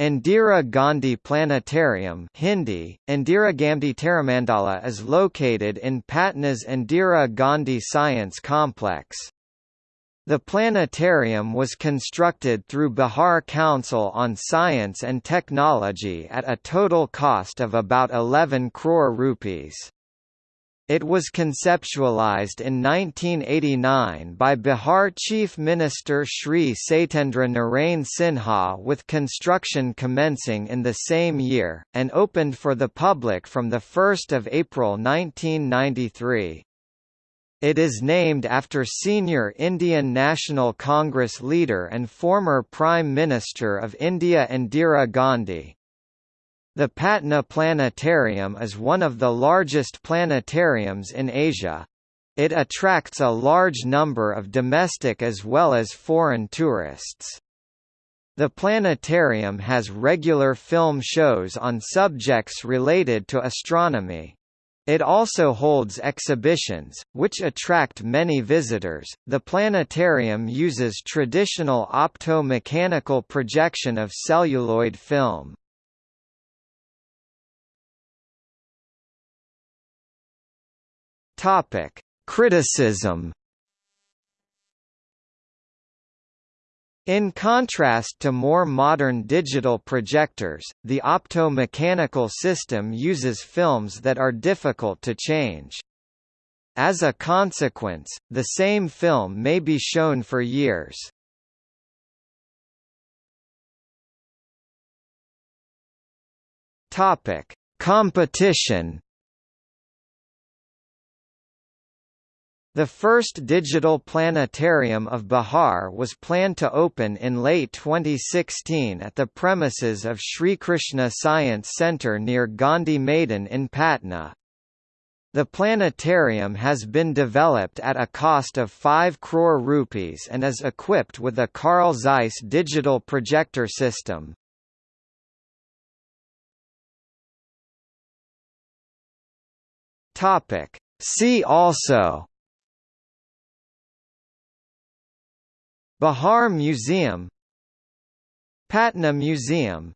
Indira Gandhi Planetarium Hindi, Indira Gandhi Taramandala is located in Patna's Indira Gandhi Science Complex. The planetarium was constructed through Bihar Council on Science and Technology at a total cost of about 11 crore rupees. It was conceptualized in 1989 by Bihar Chief Minister Shri Satendra Narain Sinha with construction commencing in the same year, and opened for the public from 1 April 1993. It is named after senior Indian National Congress leader and former Prime Minister of India Indira Gandhi. The Patna Planetarium is one of the largest planetariums in Asia. It attracts a large number of domestic as well as foreign tourists. The planetarium has regular film shows on subjects related to astronomy. It also holds exhibitions, which attract many visitors. The planetarium uses traditional opto-mechanical projection of celluloid film. Topic: Criticism. In contrast to more modern digital projectors, the opto-mechanical system uses films that are difficult to change. As a consequence, the same film may be shown for years. Competition The first digital planetarium of Bihar was planned to open in late 2016 at the premises of Sri Krishna Science Centre near Gandhi Maidan in Patna. The planetarium has been developed at a cost of 5 crore rupees and is equipped with a Carl Zeiss digital projector system. See also Bihar Museum Patna Museum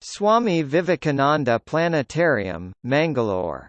Swami Vivekananda Planetarium, Mangalore